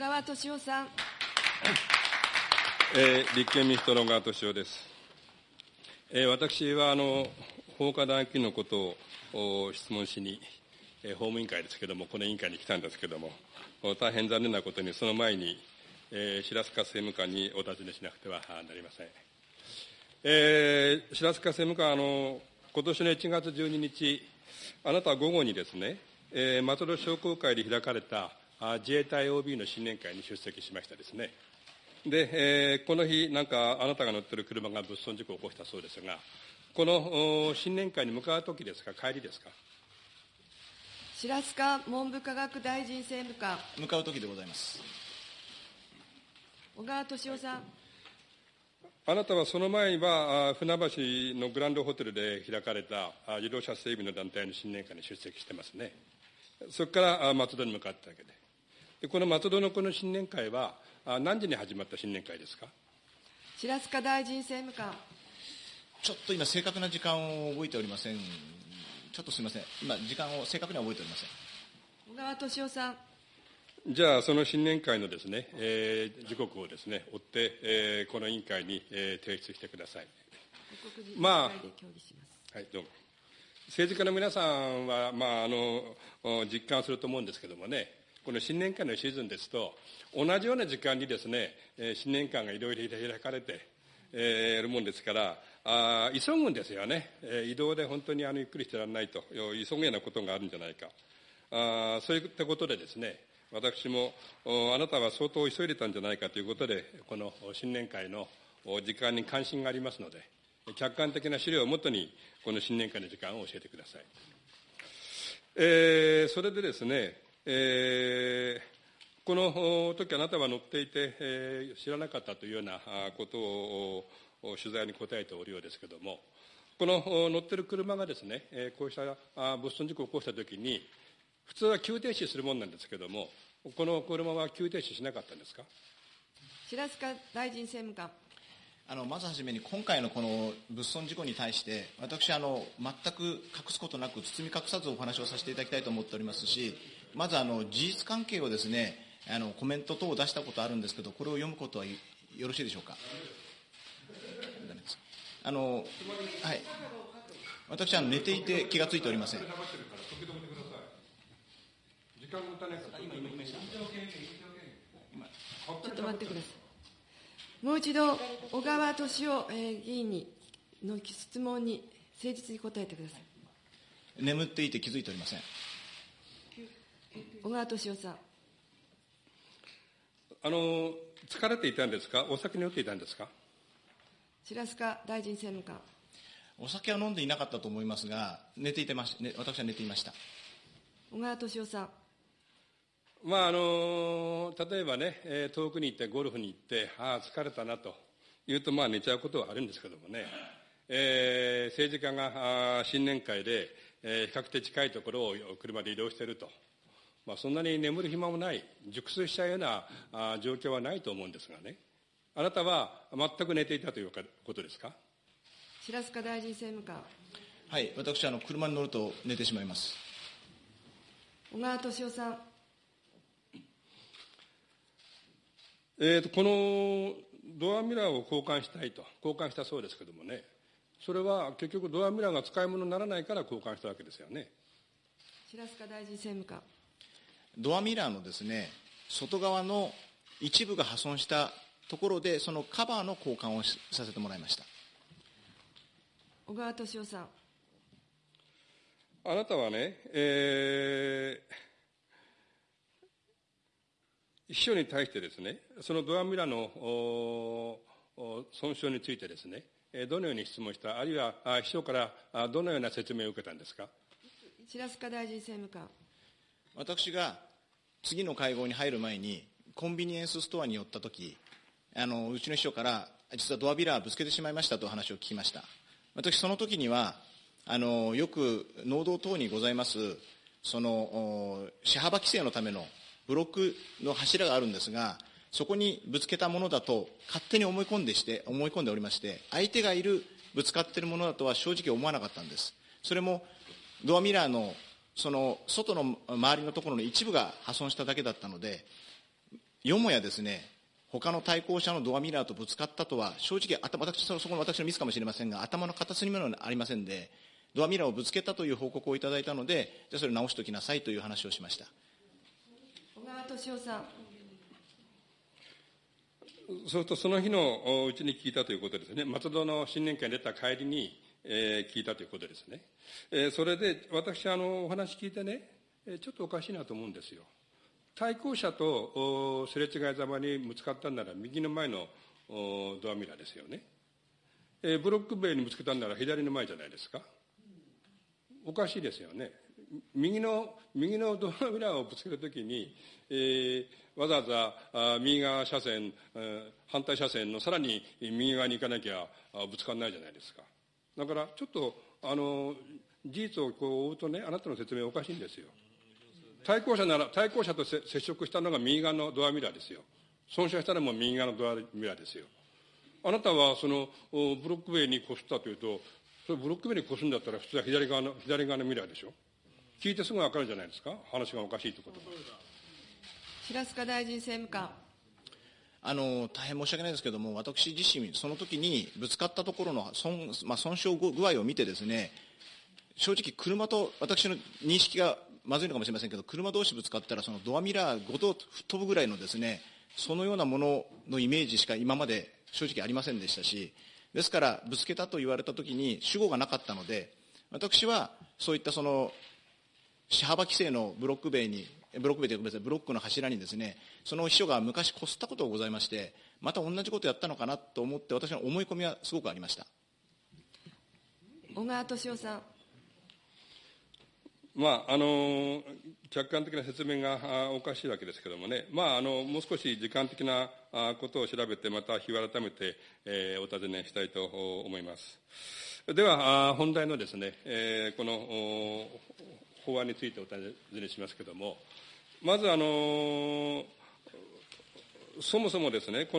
川敏夫さん。えー、立憲民主党の小川敏夫です。えー、私はあの法科大金のことを質問しに、えー、法務委員会ですけれども、この委員会に来たんですけれども、大変残念なことに、その前に、えー、白塚政務官にお尋ねしなくてはなりません。えー、白塚政務官、あの今年の1月12日、あなたは午後にですね、えー、松戸商工会で開かれた自衛隊 OB の新年会に出席しましたですね。で、えー、この日、なんかあなたが乗ってる車が物損事故を起こしたそうですが、この新年会に向かうときですか、帰りですか？白塚文部科学大臣政務官。向かうときでございます。小川敏夫さん。あなたはその前には、船橋のグランドホテルで開かれた自動車整備の団体の新年会に出席してますね。そこから松戸に向かったわけで。でこの松戸のこの新年会は、何時に始まった新年会ですか？白塚大臣政務官。ちょっと今、正確な時間を覚えておりません。ちょっとすみません。今、時間を正確には覚えておりません。小川敏夫さん。じゃあ、その新年会のですね、えー、時刻をですね、追って、えー、この委員会に、えー、提出してください。まあ、はい、どうも。政治家の皆さんは、まあ、あの、実感すると思うんですけどもね、この新年会のシーズンですと、同じような時間にですね、新年会がいろいろ開かれて、えー、やるもんですから、あ急ぐんですよね、えー、移動で本当にあのゆっくりしてられないと、急ぐようなことがあるんじゃないか、あそういったことでですね、私もあなたは相当急いでたんじゃないかということで、この新年会の時間に関心がありますので、客観的な資料をもとに、この新年会の時間を教えてください。えー、それでですね、えー、この時あなたは乗っていて、えー、知らなかったというようなことを取材に答えておるようですけれども、この乗ってる車がですね、こうした物損事故を起こしたときに、普通は急停止するものなんですけれども、この車は急停止しなかったんですか？白塚大臣政務官。あのまずはじめに、今回のこの物損事故に対して、私あの、全く隠すことなく、包み隠さずお話をさせていただきたいと思っておりますし、まずあの事実関係をですねあのコメント等を出したことあるんですけどこれを読むことはよろしいでしょうか？あのはい。私は寝ていて気が付いておりません。ちょっと待ってくださいもう一度小川敏夫議員にの質問に誠実に答えてください眠っていて気づいておりません小川敏夫さん。あの、疲れていたんですか？お酒に酔っていたんですか？白塚大臣政務官。お酒は飲んでいなかったと思いますが、寝ていてまし、ね、私は寝ていました。小川敏夫さん。まああの例えばね、えー、遠くに行ってゴルフに行って、ああ、疲れたなと言うと、まあ寝ちゃうことはあるんですけどもね、えー、政治家があ新年会で、えー、比較的近いところを車で移動していると。まあ、そんなに眠る暇もない、熟睡しちゃうようなあ状況はないと思うんですがね、あなたは全く寝ていたということですか？白塚大臣政務官。はい、私あの、車に乗ると寝てしまいます。小川敏夫さん。えーと、このドアミラーを交換したいと、交換したそうですけどもね、それは結局、ドアミラーが使い物にならないから交換したわけですよね。白塚大臣政務官。ドアミラーのですね、外側の一部が破損したところで、そのカバーの交換をさせてもらいました。小川敏夫さん。あなたはね、えー、秘書に対してですね、そのドアミラーの損傷についてですね、どのように質問した、あるいは秘書からどのような説明を受けたんですか？白塚大臣政務官。私が次の会合に入る前に、コンビニエンスストアに寄ったとき、あの、うちの秘書から、実はドアビラーぶつけてしまいましたと話を聞きました。私、その時には、あの、よく農道等にございます、その、車幅規制のためのブロックの柱があるんですが、そこにぶつけたものだと勝手に思い込んでして、思い込んでおりまして、相手がいる、ぶつかっているものだとは正直思わなかったんです。それも、ドアミラーのその外の周りのところの一部が破損しただけだったので、よもやですね、他の対向車のドアミラーとぶつかったとは、正直、私そこの私のミスかもしれませんが、頭の片隅もありませんで、ドアミラーをぶつけたという報告をいただいたので、じゃあそれ直しておきなさいという話をしました川敏夫さん。そうすると、その日のうちに聞いたということですね、松戸の新年会に出た帰りに、えー、聞いたということですね。えー、それで、私、あの、お話聞いてね、ちょっとおかしいなと思うんですよ。対向車とすれ違いざまにぶつかったんなら、右の前のドアミラーですよね。えー、ブロック塀にぶつけたんなら左の前じゃないですか。おかしいですよね。右の、右のドアミラーをぶつけるときに、えー、わざわざあ右側車線、反対車線のさらに右側に行かなきゃぶつからないじゃないですか。だから、ちょっと、あの、事実をこう追うとね、あなたの説明おかしいんですよ。対向車なら、対向車と接触したのが右側のドアミラーですよ。損傷したのも右側のドアミラーですよ。あなたはそのブロック塀にこすったというと、それブロック塀にこすんだったら普通は左側の、左側のミラーでしょ。聞いてすぐ分かるじゃないですか？話がおかしいということが。平塚大臣政務官。あの大変申し訳ないですけれども、私自身、その時にぶつかったところの損,、まあ、損傷具合を見てですね、正直、車と私の認識がまずいのかもしれませんけど、車同士ぶつかったら、そのドアミラーごと吹っ飛ぶぐらいのですね、そのようなもののイメージしか今まで正直ありませんでしたし、ですから、ぶつけたと言われたときに主語がなかったので、私はそういったその、車幅規制のブロック塀に、ブロック塀というかブロックの柱にですね、その秘書が昔こすったことがございまして、また同じことやったのかなと思って、私の思い込みはすごくありました。小川敏夫さん。まあ、あの客観的な説明がおかしいわけですけれどもね、まあ、あのもう少し時間的なことを調べて、また日を改めて、えー、お尋ねしたいと思います。では、本題のですね、えー、この法案についてお尋ねしますけれども、まず、あのそもそもですね、この